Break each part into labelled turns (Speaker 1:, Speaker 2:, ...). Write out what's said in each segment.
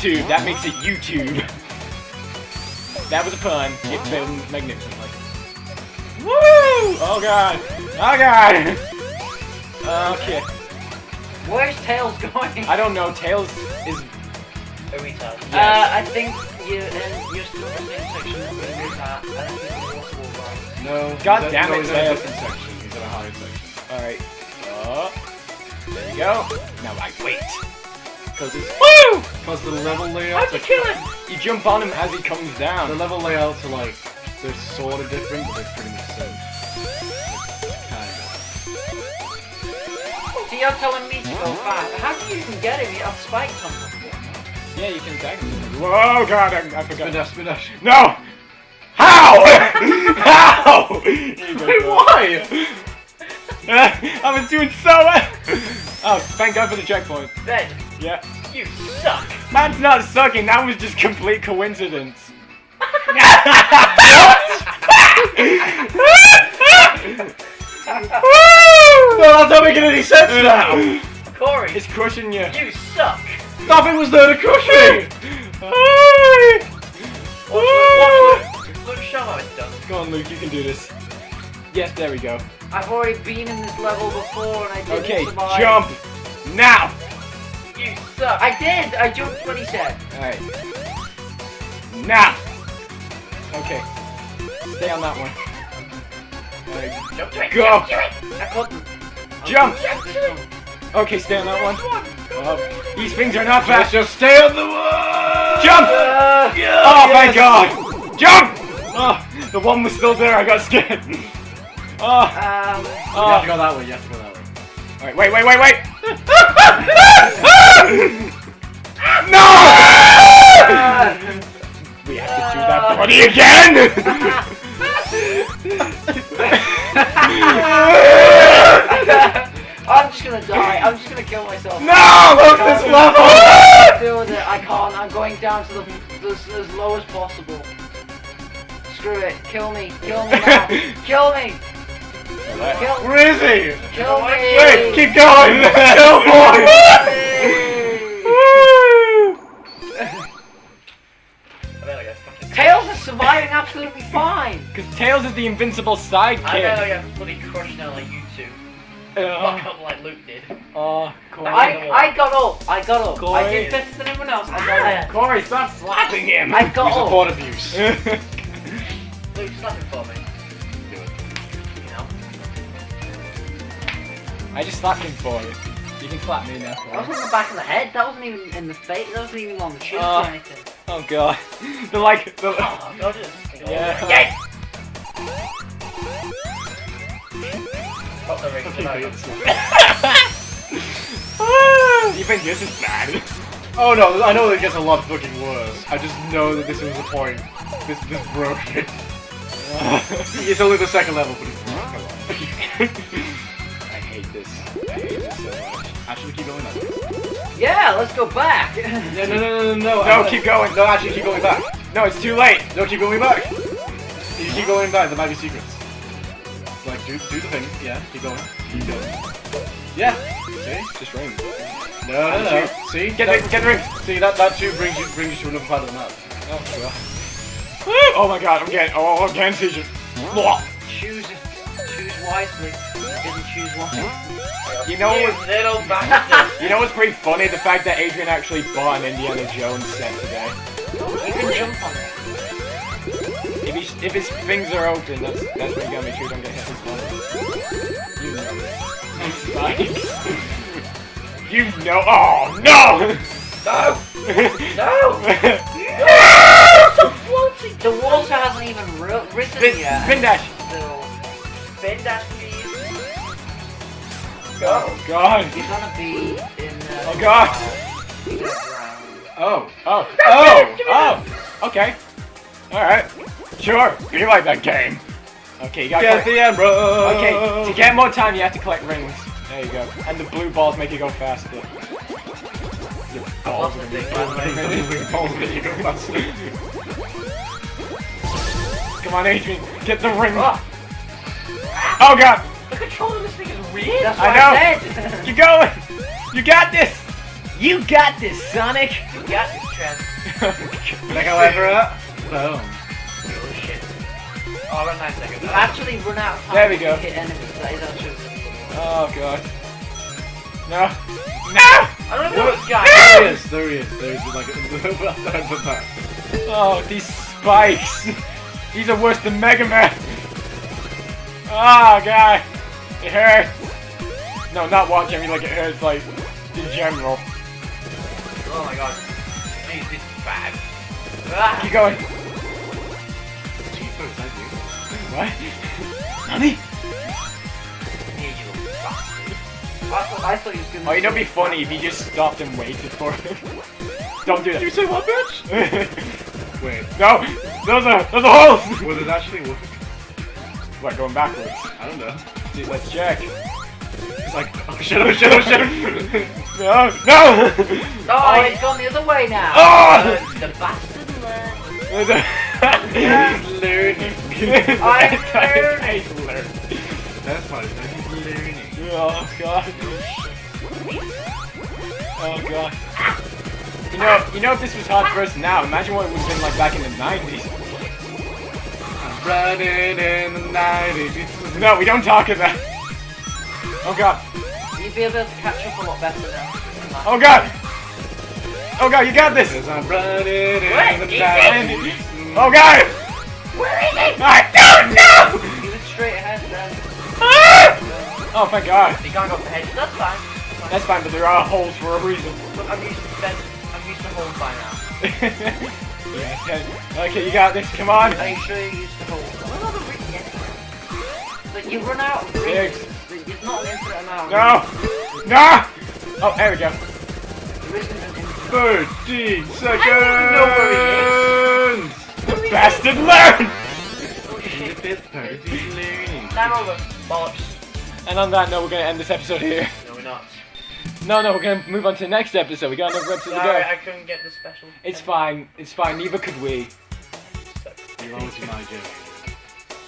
Speaker 1: tube.
Speaker 2: That makes it YouTube. That was a pun. It's been magnificently. Woo! Oh god. Oh god. Okay.
Speaker 3: Where's Tails going?
Speaker 2: I don't know. Tails is.
Speaker 4: A retard.
Speaker 3: Uh,
Speaker 2: Yes.
Speaker 3: I think you and you're still in the same section that we were at. I don't think the water will rise.
Speaker 1: No.
Speaker 2: God
Speaker 1: he's at-
Speaker 2: damn
Speaker 1: no,
Speaker 2: it,
Speaker 1: he's in a
Speaker 2: Tails.
Speaker 1: different section. He's in a higher section.
Speaker 2: Alright. Oh. There you go. Now I wait. Because it's. Woo!
Speaker 1: Because the level layouts are
Speaker 2: kill him? You jump on him as he comes down.
Speaker 1: the level layouts are like they're sort of different, but they're pretty much the same.
Speaker 3: So you're telling me to go fast. How do you even get him? You have spikes on him.
Speaker 2: Yeah, you can attack him. Whoa, god, I, I
Speaker 1: of. Spin
Speaker 2: forgot.
Speaker 1: dash, spin dash.
Speaker 2: No! How? How?
Speaker 1: Wait, why?
Speaker 2: I was doing so well. Oh, thank God for the checkpoint.
Speaker 3: Ben,
Speaker 2: Yeah.
Speaker 3: you suck.
Speaker 2: Man's not sucking, that was just complete coincidence.
Speaker 1: No, that's not making any sense now.
Speaker 3: Corey,
Speaker 2: It's crushing you.
Speaker 3: you suck.
Speaker 1: Nothing was there to crush me.
Speaker 3: Watch Luke, watch Luke. Luke, show how it's done.
Speaker 2: Go on, Luke, you can do this. Yes, there we go.
Speaker 3: I've already been in this level before and I didn't
Speaker 2: Okay,
Speaker 3: survive.
Speaker 2: jump now.
Speaker 3: You suck. I did. I jumped when he said.
Speaker 2: Alright. Now. Okay. Stay on that one. Alright,
Speaker 3: Jump to it.
Speaker 2: Go.
Speaker 3: Jump to it. I couldn't.
Speaker 2: Jump.
Speaker 3: Jump to it.
Speaker 2: Okay, stay on that one. Oh, these things are not fast.
Speaker 1: just stay on the one.
Speaker 2: Jump!
Speaker 3: Uh,
Speaker 2: Oh, thank God! Jump! Oh, the one was still there. I got scared. Oh,
Speaker 3: um,
Speaker 1: You have to
Speaker 2: oh.
Speaker 1: go that way. You have to go that way.
Speaker 2: Alright, wait, wait, wait, wait! No! we have to do that bloody again!
Speaker 3: I'm just gonna die. I'm just gonna kill myself.
Speaker 2: no! Look this level!
Speaker 3: Deal with it. I can't. I'm going down to the, the as low as possible. Screw it. Kill me. Kill me now. Kill me. Kill,
Speaker 1: Where is he?
Speaker 3: kill me.
Speaker 2: Wait, keep going! Kill boy!
Speaker 4: I better get fucking.
Speaker 3: Tails is surviving absolutely fine.
Speaker 2: Because Tails is the invincible sidekick!
Speaker 4: I better
Speaker 2: sidekick.
Speaker 4: get bloody crushed now like you two.
Speaker 2: Uh,
Speaker 4: Fuck up like Luke did.
Speaker 2: oh, Corey.
Speaker 3: I, I got up. I got up. I did better than everyone else. I got up.
Speaker 2: Corey, stop slapping him!
Speaker 3: I
Speaker 1: You
Speaker 3: got up.
Speaker 1: support abuse.
Speaker 4: Luke, slap it for me.
Speaker 2: I just slapped him for it. You can slap me now.
Speaker 3: That was on the back of the head. That wasn't even in the face. That wasn't even on the chin
Speaker 2: Uh,
Speaker 3: or anything.
Speaker 2: Oh god. The like the
Speaker 4: Oh, go to.
Speaker 2: Yeah.
Speaker 4: Yes! Got the ring.
Speaker 1: Okay,
Speaker 4: Good
Speaker 1: but
Speaker 4: night.
Speaker 1: it's-
Speaker 2: You think this is bad?
Speaker 1: Oh no, I know that it gets a lot fucking worse. I just know that this was the point. This this broke it. It's only the second level, but it's broke a lot. Actually, keep going that.
Speaker 3: Yeah, let's go back.
Speaker 1: Yeah, no, no, no, no, no.
Speaker 2: No,
Speaker 1: I-
Speaker 2: keep going.
Speaker 1: No, actually, keep going back.
Speaker 2: No, it's too late.
Speaker 1: No, keep going back. You keep going back. There might be secrets. Like, do do the thing. Yeah, keep going. Keep going. Yeah. See?
Speaker 2: Just ring.
Speaker 1: No, no, no. See?
Speaker 2: Get
Speaker 1: that,
Speaker 2: the get the ring.
Speaker 1: See that that too brings you brings you to another part of the map.
Speaker 2: Oh god. Oh my god, I'm getting oh I'm getting seizures. Blah.
Speaker 3: choose, choose wisely. I didn't choose wisely.
Speaker 2: You know
Speaker 4: You
Speaker 2: what?
Speaker 4: little bastard!
Speaker 2: You know what's pretty funny? The fact that Adrian actually bought an Indiana Jones set today.
Speaker 3: You can jump on it.
Speaker 2: If he, if his things are open, that's that's when you gotta make sure you don't get hit with one. You know it. Spikes. you know. Oh no!
Speaker 4: No!
Speaker 2: no!
Speaker 3: So floating. The water hasn't even ri- risen
Speaker 2: Spin,
Speaker 3: yet.
Speaker 2: spin dash.
Speaker 4: Spin dash, please.
Speaker 2: Oh god.
Speaker 3: You're gonna be in the.
Speaker 2: Oh god.
Speaker 3: You're gonna drown.
Speaker 1: Oh.
Speaker 2: Oh. Oh. Oh. Okay. All right. Sure. You like that game. Okay, you gotta.
Speaker 1: Get
Speaker 2: collect-
Speaker 1: the Emperor.
Speaker 2: Okay, to get more time, you have to collect rings. There you go. And the blue balls make you go faster. Your balls
Speaker 4: lost
Speaker 2: are
Speaker 4: the thing,
Speaker 2: gonna
Speaker 4: by the way.
Speaker 2: be balls make you go faster. Come on, Adrian, get the ring.
Speaker 4: Ah.
Speaker 2: Oh god,
Speaker 4: The control of this thing is weird.
Speaker 3: That's what
Speaker 2: I know.
Speaker 3: I said.
Speaker 2: keep going. You got this. You got this, Sonic!
Speaker 4: You got this, Trev.
Speaker 1: Mega Lever. Boom.
Speaker 4: Oh shit. Oh, run nine seconds.
Speaker 3: You actually run out of time
Speaker 2: There we
Speaker 3: to
Speaker 2: go.
Speaker 3: hit enemies. That is actually
Speaker 2: Oh god. No. No!
Speaker 4: I don't know this guy.
Speaker 1: There he is. There he is. There is like a well done for that.
Speaker 2: Oh, these spikes! These are worse than Mega Man! Ah, oh god! It hurts! No, not watching me like it hurts, like, in general.
Speaker 4: Oh my god. Jeez, this is bad. Ah.
Speaker 2: Keep going.
Speaker 1: Jeepers, I do.
Speaker 2: What? Nani?
Speaker 4: Here you bastard.
Speaker 3: I thought, I thought he was gonna.
Speaker 2: Oh, you know, it'd be funny if you just stopped and waited for him. Don't do that.
Speaker 1: Did You say what, bitch? Wait.
Speaker 2: no! Those are, those are holes!
Speaker 1: Will it actually work?
Speaker 2: What, going backwards?
Speaker 1: I don't know.
Speaker 2: Dude, let's check.
Speaker 1: It's like, oh shit, oh shit, oh shit.
Speaker 2: No! No!
Speaker 3: Oh, it's gone the other way now.
Speaker 2: Oh!
Speaker 4: Uh, the bastard learned.
Speaker 1: He's learning.
Speaker 3: I'm
Speaker 2: He's learning.
Speaker 1: That's it. He's learning.
Speaker 2: Oh god. Oh god. You know, you know if this was hard for us now, imagine what it would have been like back in the 90s.
Speaker 1: I'm running in the night. It's
Speaker 2: No, we don't talk about Oh god.
Speaker 3: You'd be able to catch up a lot better now.
Speaker 2: Oh god! Oh god, you got this!
Speaker 1: Cause I'm running in
Speaker 4: What?
Speaker 1: the
Speaker 4: Is
Speaker 1: night.
Speaker 2: Oh god!
Speaker 4: Where is he?
Speaker 2: I don't know!
Speaker 3: You went straight ahead then.
Speaker 2: Ah! Oh thank god.
Speaker 4: You can't go for heads. That's fine.
Speaker 2: That's fine, but there are holes for a reason.
Speaker 4: Look, I'm used to Ben. I'm used to home by now.
Speaker 2: yeah, okay. okay, you got this, come on!
Speaker 3: Are you sure you used to hold?
Speaker 4: I'm not gonna reach the end.
Speaker 3: But you run out of
Speaker 2: Six.
Speaker 3: reasons. It's not an infinite amount.
Speaker 2: No! No! Oh, there we go.
Speaker 3: There isn't an infinite.
Speaker 1: 13 seconds!
Speaker 4: I don't
Speaker 2: The bastard learn!
Speaker 4: Oh
Speaker 1: In the
Speaker 4: shit.
Speaker 1: fifth part, he's learning.
Speaker 4: Time over. Bollocks.
Speaker 2: And on that note, we're gonna end this episode here.
Speaker 4: No, we're not.
Speaker 2: No, no, we're gonna move on to the next episode. We got another episode to
Speaker 4: Sorry,
Speaker 2: go.
Speaker 4: I couldn't get the special.
Speaker 2: It's fine. It's fine. Neither could we.
Speaker 1: You'll always be my joke.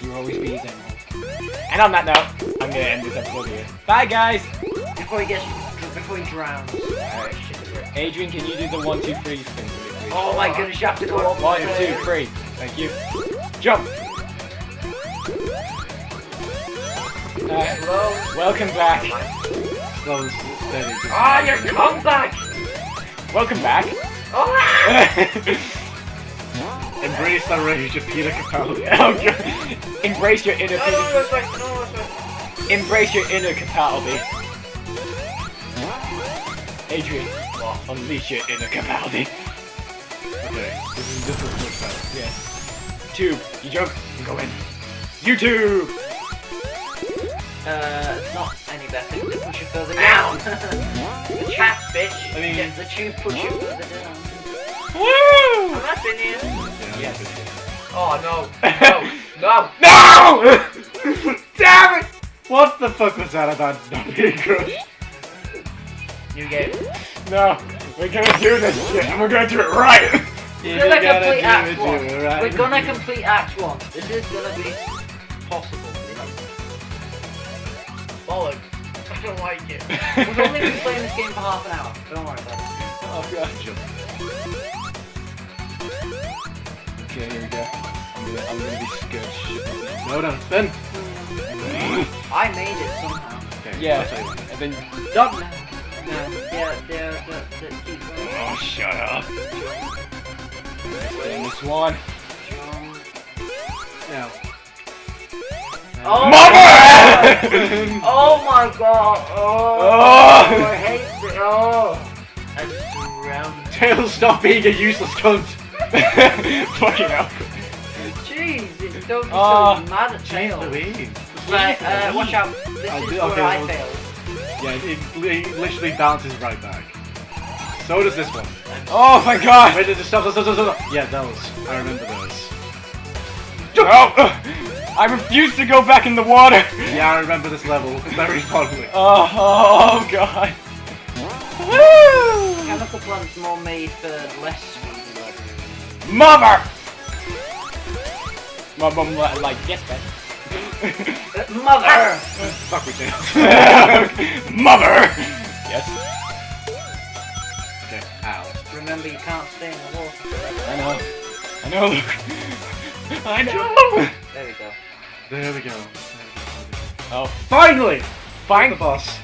Speaker 2: You will always be his emerald. And on that note, I'm gonna end this episode here. Bye, guys.
Speaker 3: Before he gets, before he drowns.
Speaker 2: Alright. Adrian, can you do the one, two, three thing for me, please?
Speaker 3: Oh my goodness, you have to go up.
Speaker 2: One,
Speaker 3: there.
Speaker 2: two, three. Thank you. Jump. Alright.
Speaker 4: Slow.
Speaker 2: Welcome back.
Speaker 1: Slow and steady. just-
Speaker 4: Ah, your comeback!
Speaker 2: Welcome back.
Speaker 4: Oh,
Speaker 1: Embrace the rage of Peter Capaldi.
Speaker 2: Oh, Embrace your inner
Speaker 4: no, no, no, like, no, like.
Speaker 2: Embrace your inner Capaldi. Adrian, unleash your inner Capaldi.
Speaker 1: Okay, this is this is much better.
Speaker 2: Yes. Tube, you jump, you go in. YouTube!
Speaker 3: Uh, not any better. They push you further down.
Speaker 4: The chat, bitch.
Speaker 1: I mean,
Speaker 3: Yeah, the tube push you further down.
Speaker 2: Woo!
Speaker 4: In here.
Speaker 1: yeah,
Speaker 2: Yes.
Speaker 4: Oh, no. No, no.
Speaker 2: No! Damn it!
Speaker 1: What the fuck was that about not being crushed?
Speaker 4: New game.
Speaker 2: No, we're gonna do this shit, and we're gonna do it right!
Speaker 3: We're gonna complete Act 1.
Speaker 1: do it, right?
Speaker 3: We're gonna complete Act 1. This is gonna be possible.
Speaker 4: Bollocks. I don't like it.
Speaker 3: We've only been playing this game for half an hour. Don't worry about it.
Speaker 2: Oh god. Okay, here we go. I'm gonna, I'm gonna be scared shit.
Speaker 1: No, no, Ben.
Speaker 3: I made it somehow.
Speaker 1: Okay,
Speaker 2: Yeah,
Speaker 1: I'll tell you what.
Speaker 2: and then...
Speaker 3: Don't now. No, yeah, yeah, that, that keep going.
Speaker 2: Oh, shut up. Stay in this one.
Speaker 3: Jump.
Speaker 1: Now.
Speaker 3: Oh,
Speaker 2: Mother!
Speaker 3: Oh my god! Oh,
Speaker 2: Oh.
Speaker 3: I hate it. Oh.
Speaker 4: I'm surrounded.
Speaker 1: Tails, stop being a useless cunt.
Speaker 2: Fucking hell.
Speaker 3: Jeez, don't be
Speaker 2: Oh.
Speaker 3: so mad at
Speaker 1: Jeez
Speaker 3: tail.
Speaker 1: Louise.
Speaker 3: Right, uh, watch out. This
Speaker 1: I'll
Speaker 3: is
Speaker 1: do-
Speaker 3: where
Speaker 1: okay,
Speaker 3: I
Speaker 1: well-
Speaker 3: failed.
Speaker 1: Yeah, it, it literally bounces right back. So does this one.
Speaker 2: Oh my god!
Speaker 1: Wait, just stop, stop, stop, stop, stop. Yeah, those. I remember those.
Speaker 2: Oh, I refuse to go back in the water!
Speaker 1: Yeah, I remember this level very fondly.
Speaker 2: Oh, oh god. Woo!
Speaker 3: Chemical plant's more made for less speedy level.
Speaker 2: Mother! My mum li- like, yes, Ben.
Speaker 3: Mother!
Speaker 1: Fuck with Tails.
Speaker 2: Mother! Yes. Okay, ow.
Speaker 3: Remember you can't stay in the water.
Speaker 2: I know. I know, Luke. I know.
Speaker 3: There we go.
Speaker 1: There we go.
Speaker 2: Oh,
Speaker 1: Finally! Find
Speaker 2: The
Speaker 1: boss.